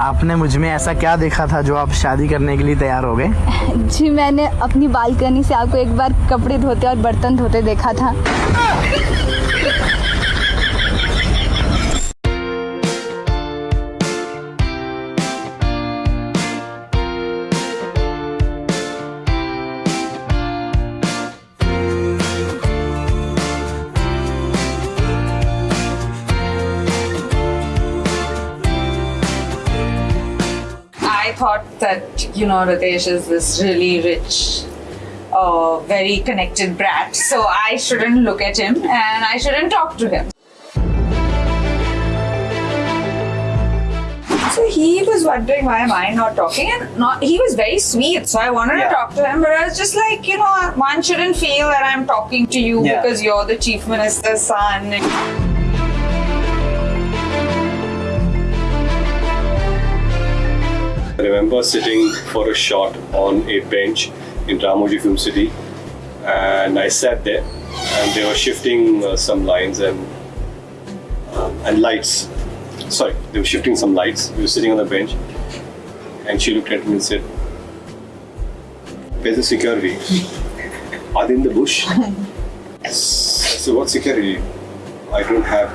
आपने मुझमें ऐसा क्या देखा था जो आप शादी करने के लिए तैयार हो गए? जी मैंने अपनी बालकनी से आपको एक बार कपड़े धोते और बर्तन धोते देखा था। I thought that, you know, Riteish is this really rich, uh, very connected brat. So I shouldn't look at him and I shouldn't talk to him. So he was wondering why am I not talking, and not he was very sweet. So I wanted Yeah. to talk to him, but I was just like, you know, one shouldn't feel that I'm talking to you Yeah. because you're the chief minister's son. Remember sitting for a shot on a bench in Ramoji Film City, and I sat there, and they were shifting uh, some lines and uh, and lights. Sorry, they were shifting some lights. We were sitting on the bench, and she looked at me and said, "Where's the security? Are they in the bush?" I said, "What security? I don't have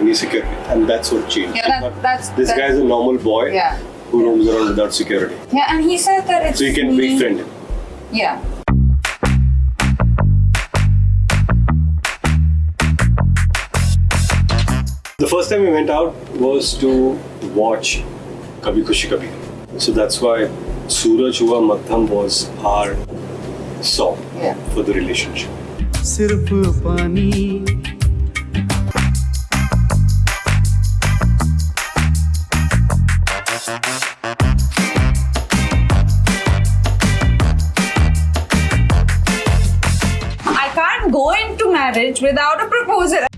any security," and that's what changed. Yeah, that- that's- this that- guy is a normal boy Yeah. Who roams around without security. Yeah, and he said that it's So you can me. befriend him. Yeah. The first time we went out was to watch Kabhi Khushi Kabhi. So that's why Suraj Hua Madham was our song Yeah. for the relationship. Marriage without a proposal.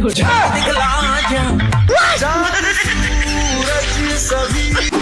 दिखला जा, सभी